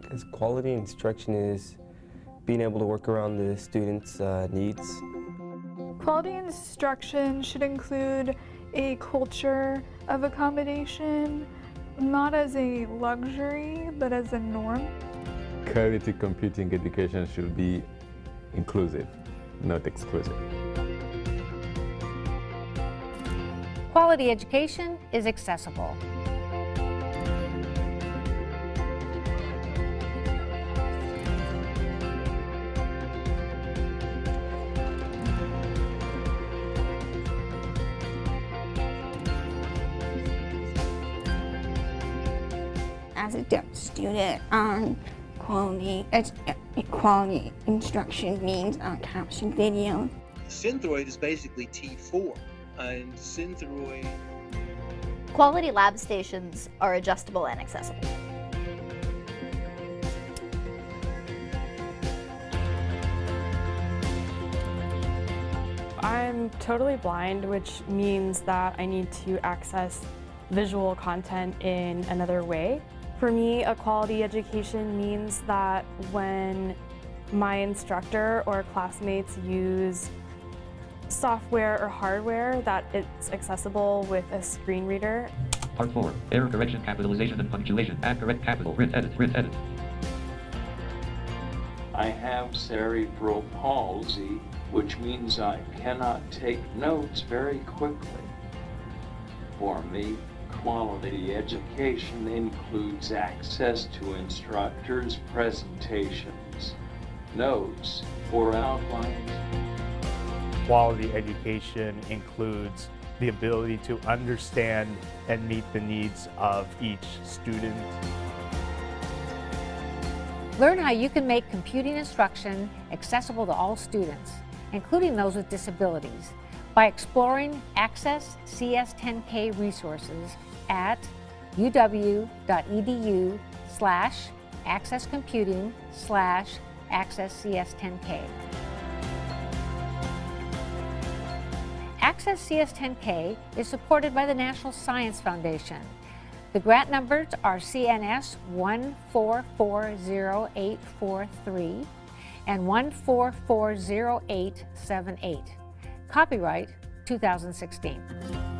Because quality instruction is being able to work around the students' uh, needs. Quality instruction should include a culture of accommodation, not as a luxury, but as a norm. Quality computing education should be inclusive, not exclusive. Quality education is accessible. As a deaf student, um, quality, quality instruction means uh, caption video. Synthroid is basically T4, and Synthroid... Quality lab stations are adjustable and accessible. I'm totally blind, which means that I need to access visual content in another way. For me, a quality education means that when my instructor or classmates use software or hardware that it's accessible with a screen reader. Part 4. Error correction, capitalization and punctuation. Add correct capital. Print edit. Print edit. I have cerebral palsy, which means I cannot take notes very quickly. For me, quality education includes access to instructors' presentations, notes, or outlines. Quality education includes the ability to understand and meet the needs of each student. Learn how you can make computing instruction accessible to all students, including those with disabilities, by exploring Access CS10K resources at uw.edu slash accesscomputing slash accesscs10k. Access CS10K is supported by the National Science Foundation. The grant numbers are CNS 1440843 and 1440878. Copyright 2016.